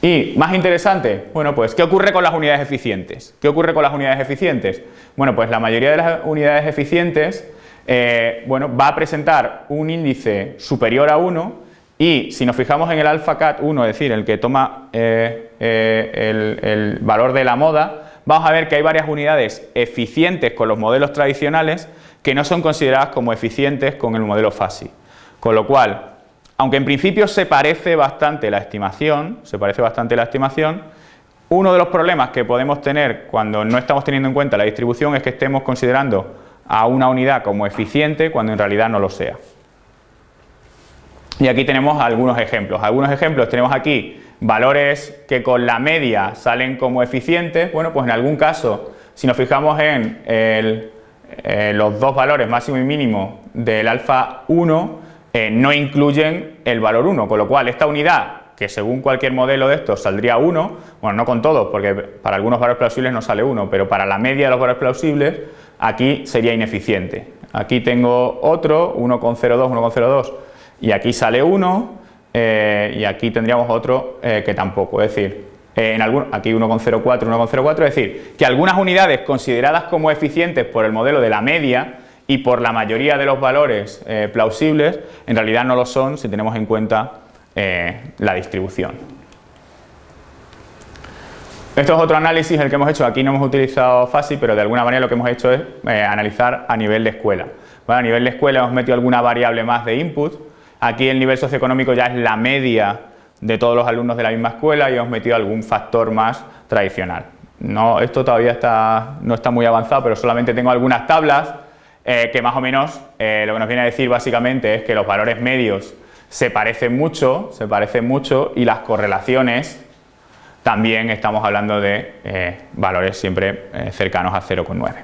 Y más interesante, bueno pues, ¿qué ocurre con las unidades eficientes? ¿Qué ocurre con las unidades eficientes? Bueno, pues la mayoría de las unidades eficientes eh, bueno, va a presentar un índice superior a 1 y si nos fijamos en el alfa cat 1, es decir, el que toma eh, eh, el, valor de la moda, vamos a ver que hay varias unidades eficientes con los modelos tradicionales que no son consideradas como eficientes con el modelo FASI. Con lo cual, aunque en principio se parece bastante la estimación, se parece bastante la estimación, uno de los problemas que podemos tener cuando no estamos teniendo en cuenta la distribución es que estemos considerando a una unidad como eficiente cuando en realidad no lo sea. Y aquí tenemos algunos ejemplos. Algunos ejemplos tenemos aquí valores que con la media salen como eficientes. Bueno, pues en algún caso, si nos fijamos en eh, los dos valores máximo y mínimo del alfa 1, eh, no incluyen el valor 1, con lo cual esta unidad que según cualquier modelo de estos saldría 1, bueno, no con todos, porque para algunos valores plausibles no sale 1, pero para la media de los valores plausibles aquí sería ineficiente. Aquí tengo otro, 1,02, 1,02 y aquí sale 1 eh, y aquí tendríamos otro eh, que tampoco, es decir, eh, en algún, aquí 1,04, 1,04, es decir, que algunas unidades consideradas como eficientes por el modelo de la media y por la mayoría de los valores plausibles, en realidad no lo son si tenemos en cuenta la distribución. Esto es otro análisis el que hemos hecho, aquí no hemos utilizado FASI, pero de alguna manera lo que hemos hecho es eh, analizar a nivel de escuela. a nivel de escuela hemos metido alguna variable más de input, aquí el nivel socioeconómico ya es la media de todos los alumnos de la misma escuela y hemos metido algún factor más tradicional. Esto todavía está, no está muy avanzado, pero solamente tengo algunas tablas eh, que más o menos eh, lo que nos viene a decir básicamente es que los valores medios se parecen mucho, se parecen mucho y las correlaciones también estamos hablando de eh, valores siempre eh, cercanos a 0,9.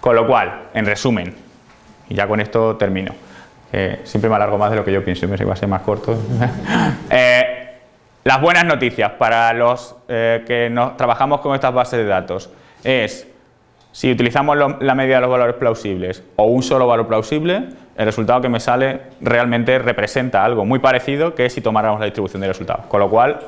Con lo cual, en resumen, y ya con esto termino, siempre me alargo más de lo que yo pienso, me que va a ser más corto. Eh, las buenas noticias para los que nos, trabajamos con estas bases de datos es, si utilizamos la media de los valores plausibles o un solo valor plausible, el resultado que me sale realmente representa algo muy parecido que si tomáramos la distribución de resultados. Con lo cual,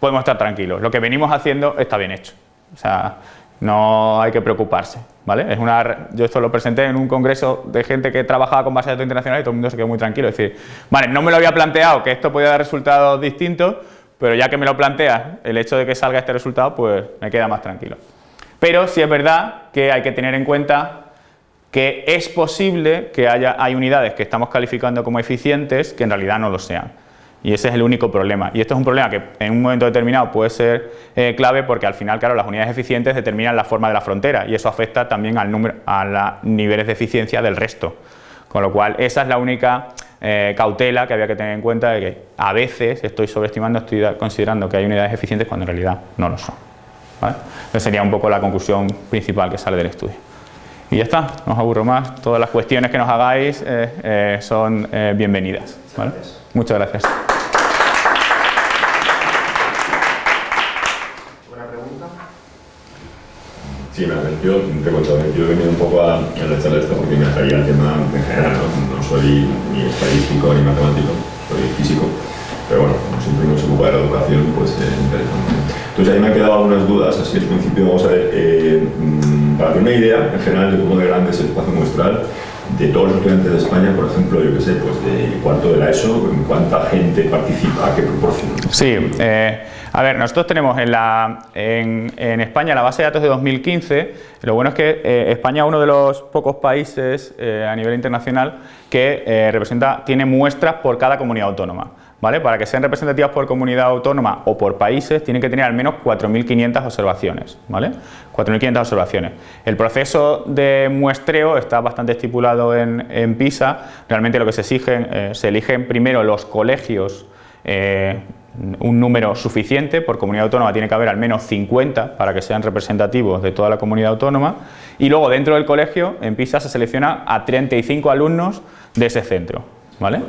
podemos estar tranquilos. Lo que venimos haciendo está bien hecho. O sea, no hay que preocuparse, ¿vale? Es una, yo esto lo presenté en un congreso de gente que trabajaba con bases de datos internacionales y todo el mundo se quedó muy tranquilo. Es decir, vale, no me lo había planteado que esto podía dar resultados distintos, pero ya que me lo planteas, el hecho de que salga este resultado, pues me queda más tranquilo. Pero sí es verdad que hay que tener en cuenta que es posible que haya hay unidades que estamos calificando como eficientes que en realidad no lo sean. Y ese es el único problema. Y esto es un problema que en un momento determinado puede ser eh, clave porque al final, claro, las unidades eficientes determinan la forma de la frontera y eso afecta también al número, a los niveles de eficiencia del resto. Con lo cual, esa es la única eh, cautela que había que tener en cuenta de que a veces estoy sobreestimando, estoy considerando que hay unidades eficientes cuando en realidad no lo son. ¿vale? Esa sería un poco la conclusión principal que sale del estudio. Y ya está, no os aburro más. Todas las cuestiones que nos hagáis eh, son bienvenidas. ¿vale? Muchas gracias. Sí, yo te cuento, yo he venido un poco a, la charla esto porque me atraía el tema en general, ¿no? soy ni estadístico ni matemático, soy físico, pero bueno, como siempre uno se ocupa de la educación, pues es interesante. Entonces ahí me han quedado algunas dudas, así al principio vamos a ver, eh, mm, para tener una idea en general de cómo de grande es el espacio muestral, de todos los estudiantes de España, por ejemplo, yo qué sé, pues de cuánto de la ESO, cuánta gente participa, qué proporción. Sí, eh, a ver, nosotros tenemos en, en, en, España la base de datos de 2015, lo bueno es que eh, España es uno de los pocos países eh, a nivel internacional que representa, tiene muestras por cada comunidad autónoma. ¿Vale? Para que sean representativas por comunidad autónoma o por países, tienen que tener al menos 4.500 observaciones, ¿vale? 4.500 observaciones. El proceso de muestreo está bastante estipulado en, PISA. Realmente lo que se exigen, eh, se eligen primero los colegios, eh, un número suficiente, por comunidad autónoma tiene que haber al menos 50 para que sean representativos de toda la comunidad autónoma y luego dentro del colegio, en PISA, se selecciona a 35 alumnos de ese centro. ¿Vale?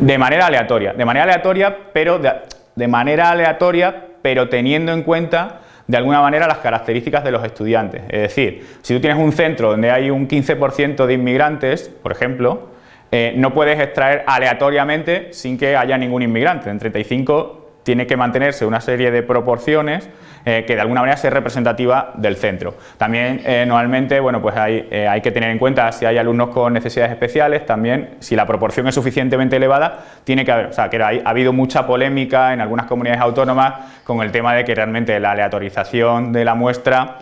De manera aleatoria. De manera aleatoria, pero de, de, manera aleatoria, pero teniendo en cuenta de alguna manera las características de los estudiantes. Es decir, si tú tienes un centro donde hay un 15% de inmigrantes, por ejemplo, eh, no puedes extraer aleatoriamente sin que haya ningún inmigrante. En 35 tiene que mantenerse una serie de proporciones eh, que de alguna manera sea representativa del centro. También eh, normalmente bueno, pues hay, eh, hay, que tener en cuenta si hay alumnos con necesidades especiales, también si la proporción es suficientemente elevada, tiene que haber, o sea, que hay, ha habido mucha polémica en algunas comunidades autónomas con el tema de que realmente la aleatorización de la muestra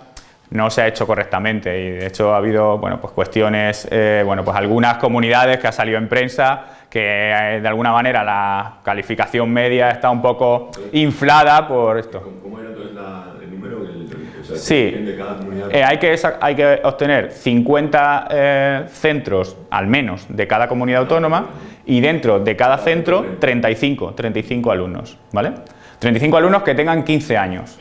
no se ha hecho correctamente y de hecho ha habido bueno, pues cuestiones, eh, bueno, pues algunas comunidades que ha salido en prensa que eh, de alguna manera la calificación media está un poco inflada por esto. ¿Cómo era entonces la, el número? El, el, o sea, sí, de cada comunidad? eh, hay, que, hay que obtener 50 eh, centros al menos de cada comunidad autónoma y dentro de cada centro 35, 35 alumnos, ¿vale? 35 alumnos que tengan 15 años.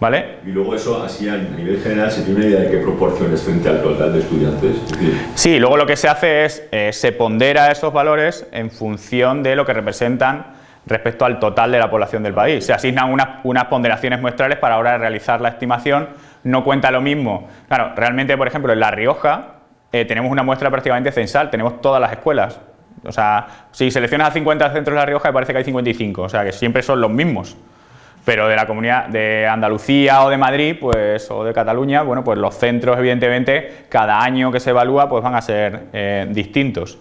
¿Vale? Y luego eso, así a nivel general, ¿se tiene una idea de qué proporciones frente al total de estudiantes? Sí, luego lo que se hace es, eh, se pondera esos valores en función de lo que representan respecto al total de la población del país. Se asignan unas, unas ponderaciones muestrales para ahora realizar la estimación, no cuenta lo mismo. Claro, realmente, por ejemplo, en La Rioja eh, tenemos una muestra prácticamente censal, tenemos todas las escuelas. O sea, si seleccionas a 50 centros de La Rioja, me parece que hay 55, o sea, que siempre son los mismos pero de la comunidad de Andalucía o de Madrid pues, o de Cataluña, bueno, pues los centros evidentemente cada año que se evalúa pues van a ser eh, distintos.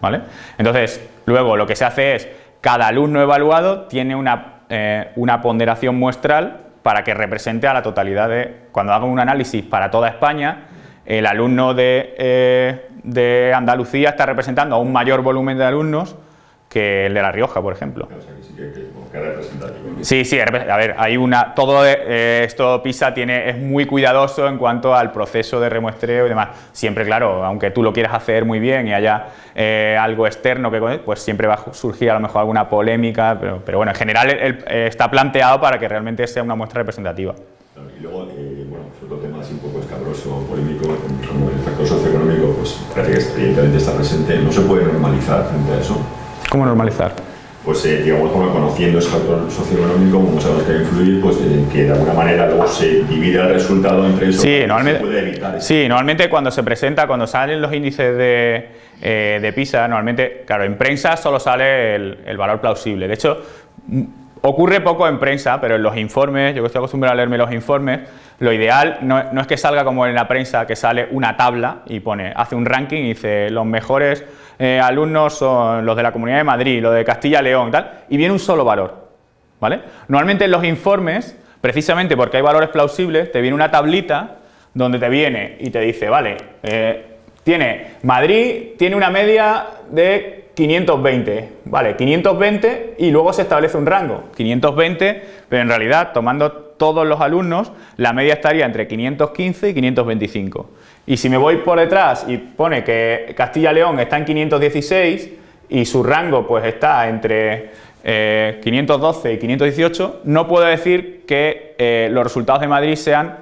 ¿vale? Entonces, luego lo que se hace es, cada alumno evaluado tiene una, eh, una ponderación muestral para que represente a la totalidad de, cuando hago un análisis para toda España, el alumno de, eh, de Andalucía está representando a un mayor volumen de alumnos que el de La Rioja, por ejemplo. o sea, que sí. Sí, sí, a ver, hay una, todo eh, esto PISA tiene, es muy cuidadoso en cuanto al proceso de remuestreo y demás. Siempre, claro, aunque tú lo quieras hacer muy bien y haya eh, algo externo, que pues siempre va a surgir a lo mejor alguna polémica, pero, pero bueno, en general el, el, eh, está planteado para que realmente sea una muestra representativa. Y luego, eh, bueno, pues otro tema así polémico, como el factor socioeconómico, pues parece que evidentemente está presente, no se puede normalizar frente a eso. ¿Cómo normalizar? Pues eh, digamos, como conociendo ese factor socioeconómico, como sabemos que va a influir, pues eh, que de alguna manera luego se divide el resultado entre eso, Sí, se normalmente, puede evitar eso. sí, normalmente cuando se presenta, cuando salen los índices de, eh, de PISA, normalmente, claro, en prensa solo sale el, el valor plausible. De hecho, ocurre poco en prensa, pero en los informes, yo que estoy acostumbrado a leerme los informes, lo ideal no, no es que salga como en la prensa, que sale una tabla y pone, hace un ranking y dice los mejores eh, alumnos son los de la Comunidad de Madrid, los de Castilla-León y tal, y viene un solo valor. ¿vale? Normalmente en los informes, precisamente porque hay valores plausibles, te viene una tablita donde te viene y te dice, vale, eh, tiene Madrid tiene una media de 520, vale, 520 y luego se establece un rango, 520, pero en realidad tomando todos los alumnos, la media estaría entre 515 y 525. Y si me voy por detrás y pone que Castilla-León está en 516 y su rango pues está entre eh, 512 y 518, no puedo decir que eh, los resultados de Madrid sean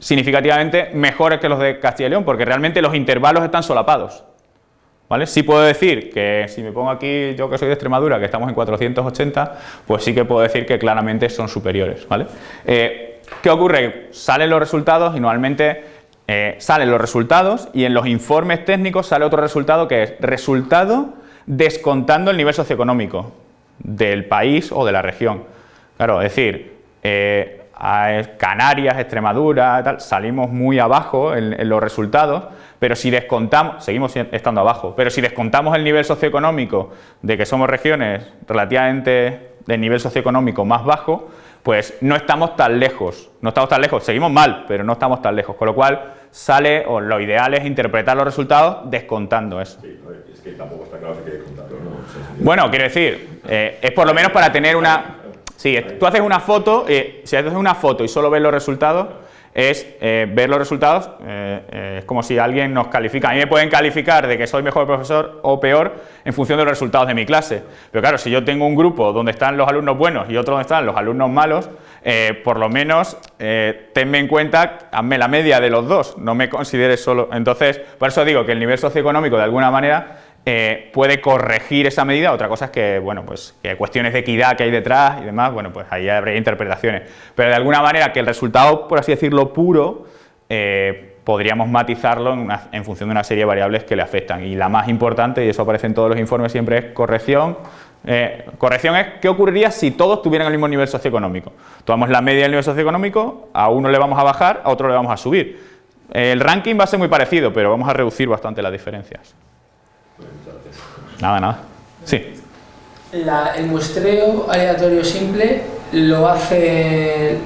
significativamente mejores que los de Castilla y León, porque realmente los intervalos están solapados. ¿Vale? Sí puedo decir que si me pongo aquí, yo que soy de Extremadura, que estamos en 480, pues sí que puedo decir que claramente son superiores. ¿vale? Eh, ¿Qué ocurre? Salen los resultados y normalmente eh, salen los resultados y en los informes técnicos sale otro resultado que es resultado descontando el nivel socioeconómico del país o de la región. Claro, es decir, eh, a Canarias, Extremadura, tal, salimos muy abajo en, los resultados, pero si descontamos, seguimos estando abajo, pero si descontamos el nivel socioeconómico de que somos regiones relativamente de nivel socioeconómico más bajo, pues no estamos tan lejos, no estamos tan lejos, seguimos mal, pero no estamos tan lejos, con lo cual sale, o lo ideal es interpretar los resultados descontando eso. Sí, es que tampoco está claro si descontarlo, ¿no? Bueno, quiero decir, eh, es por lo menos para tener una... Sí, tú haces una foto, eh, si haces una foto y solo ves los resultados, es eh, ver los resultados, eh, es como si alguien nos califica. A mí me pueden calificar de que soy mejor profesor o peor en función de los resultados de mi clase. Pero claro, si yo tengo un grupo donde están los alumnos buenos y otro donde están los alumnos malos, por lo menos tenme en cuenta, hazme la media de los dos, no me consideres solo... Entonces, por eso digo que el nivel socioeconómico de alguna manera eh, puede corregir esa medida, otra cosa es que, bueno, pues que cuestiones de equidad que hay detrás y demás, bueno, pues ahí habría interpretaciones, pero de alguna manera que el resultado, por así decirlo, puro, eh, podríamos matizarlo en, función de una serie de variables que le afectan y la más importante, y eso aparece en todos los informes siempre, es corrección, eh, corrección es qué ocurriría si todos tuvieran el mismo nivel socioeconómico. Tomamos la media del nivel socioeconómico, a uno le vamos a bajar, a otro le vamos a subir. El ranking va a ser muy parecido, pero vamos a reducir bastante las diferencias. Nada, nada. Sí. el muestreo aleatorio simple lo hacen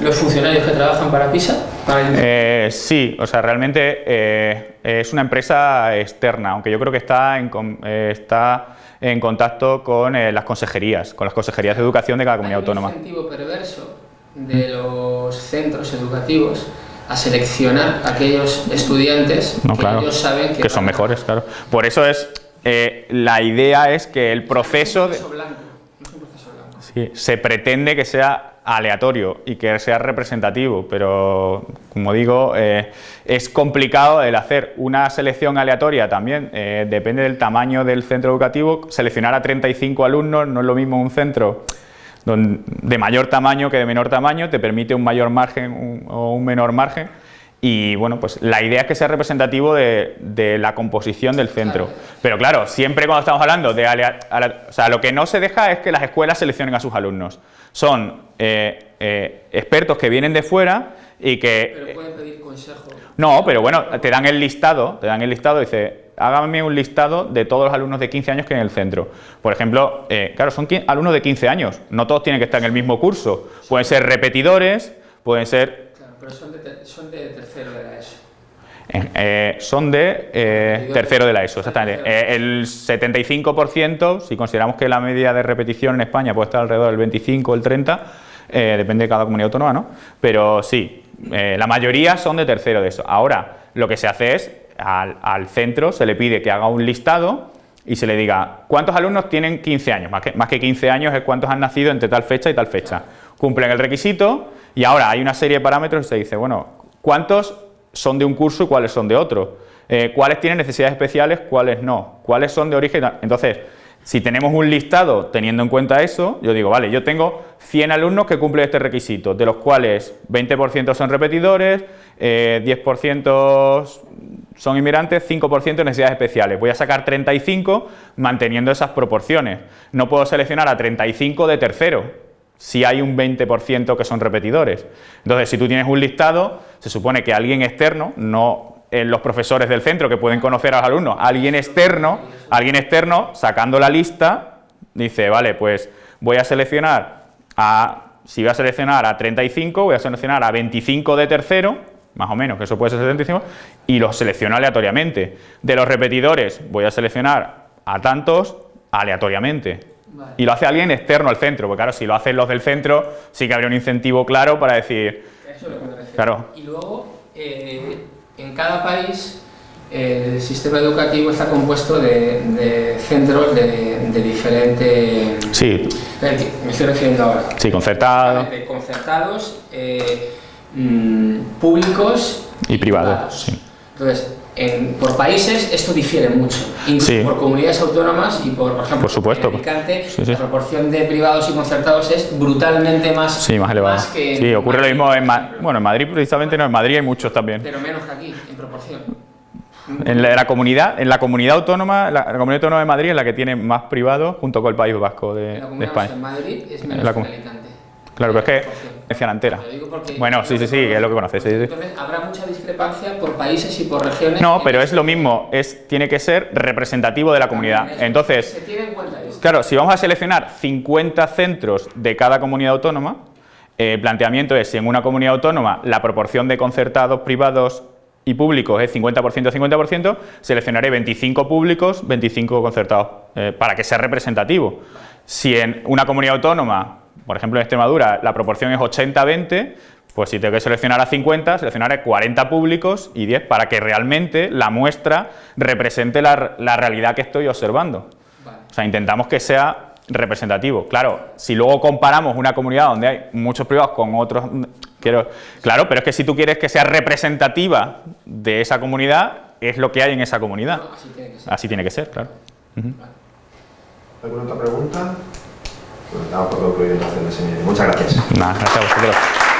los funcionarios que trabajan para PISA. Eh, sí, o sea, realmente eh, es una empresa externa, aunque yo creo que está en, eh, está en contacto con las consejerías, con las consejerías de educación de cada comunidad autónoma. un incentivo perverso de los centros educativos a seleccionar aquellos estudiantes que ellos saben que, que son mejores, claro. Por eso es eh, la idea es que el proceso... se pretende que sea aleatorio y que sea representativo, pero como digo, eh, es complicado el hacer una selección aleatoria también, eh, depende del tamaño del centro educativo, seleccionar a 35 alumnos no es lo mismo un centro de mayor tamaño que de menor tamaño, te permite un mayor margen o un menor margen, y bueno, pues la idea es que sea representativo de, la composición del centro. Pero claro, siempre cuando estamos hablando de... o sea, lo que no se deja es que las escuelas seleccionen a sus alumnos. Son eh, eh, expertos que vienen de fuera y que... Pero pueden pedir consejo. No, pero bueno, te dan el listado, te dan el listado y dice, hágame un listado de todos los alumnos de 15 años que hay en el centro. Por ejemplo, eh, claro, son alumnos de 15 años, no todos tienen que estar en el mismo curso. Pueden ser repetidores, pueden ser pero son de, tercero de la ESO. Eh, son de eh, tercero de la ESO, exactamente. Eh, el 75%, si consideramos que la media de repetición en España puede estar alrededor del 25 o el 30, depende de cada comunidad autónoma, ¿no? Pero sí, la mayoría son de tercero de eso. Ahora, lo que se hace es, al, centro se le pide que haga un listado y se le diga, ¿cuántos alumnos tienen 15 años? Más que, más que 15 años es cuántos han nacido entre tal fecha y tal fecha. Cumplen el requisito y ahora hay una serie de parámetros y se dice, bueno, ¿cuántos son de un curso y cuáles son de otro? Eh, ¿Cuáles tienen necesidades especiales, cuáles no? ¿Cuáles son de origen? Entonces, si tenemos un listado teniendo en cuenta eso, yo digo, vale, yo tengo 100 alumnos que cumplen este requisito, de los cuales 20% son repetidores, 10% eh, son inmigrantes, 5% necesidades especiales. Voy a sacar 35 manteniendo esas proporciones. No puedo seleccionar a 35 de tercero, si hay un 20% que son repetidores. Entonces, si tú tienes un listado, se supone que alguien externo, no los profesores del centro que pueden conocer a los alumnos, alguien externo, alguien externo, sacando la lista, dice, vale, pues voy a seleccionar a, si voy a seleccionar a 35, voy a seleccionar a 25 de tercero, más o menos, que eso puede ser 75, y los selecciono aleatoriamente. De los repetidores voy a seleccionar a tantos aleatoriamente. Y lo hace alguien externo al centro, porque claro, si lo hacen los del centro, sí que habría un incentivo claro para decir... Eso es lo que me Claro. Y luego, eh, en cada país, el sistema educativo está compuesto de, centros de, de diferente... Sí. Me estoy refiriendo ahora. Sí, concertados. Concertados, eh, mm, públicos y privados. Sí. Entonces, por países esto difiere mucho, incluso por comunidades autónomas y por, por ejemplo, por supuesto. en Alicante, la proporción de privados y concertados es brutalmente más, más elevada. sí, ocurre lo mismo en, bueno, en Madrid precisamente no, en Madrid hay muchos también. Pero menos que aquí, en proporción. En la, comunidad, en la comunidad autónoma, la, comunidad autónoma de Madrid es la que tiene más privados junto con el País Vasco de, España. en Madrid es menos que en Alicante. Claro, pero es que porque- Bueno, sí, sí, sí, es lo que conoces. sí, sí. Entonces, habrá mucha discrepancia por países y por regiones. No, pero es lo mismo, es, tiene que ser representativo de la comunidad. Entonces, Se tiene en cuenta esto. Claro, si vamos a seleccionar 50 centros de cada comunidad autónoma, eh, el planteamiento es si en una comunidad autónoma la proporción de concertados, privados y públicos es 50%, 50%, seleccionaré 25 públicos, 25 concertados, eh, para que sea representativo. Si en una comunidad autónoma, por ejemplo en Extremadura, la proporción es 80-20, pues si tengo que seleccionar a 50, seleccionaré 40 públicos y 10 para que realmente la muestra represente la, la realidad que estoy observando. Vale. O sea, intentamos que sea representativo. Claro, si luego comparamos una comunidad donde hay muchos privados con otros... Quiero, claro, pero es que si tú quieres que sea representativa de esa comunidad, es lo que hay en esa comunidad. Así tiene que ser. Así tiene que ser, claro. ¿Alguna otra pregunta? Muchas gracias. Gracias.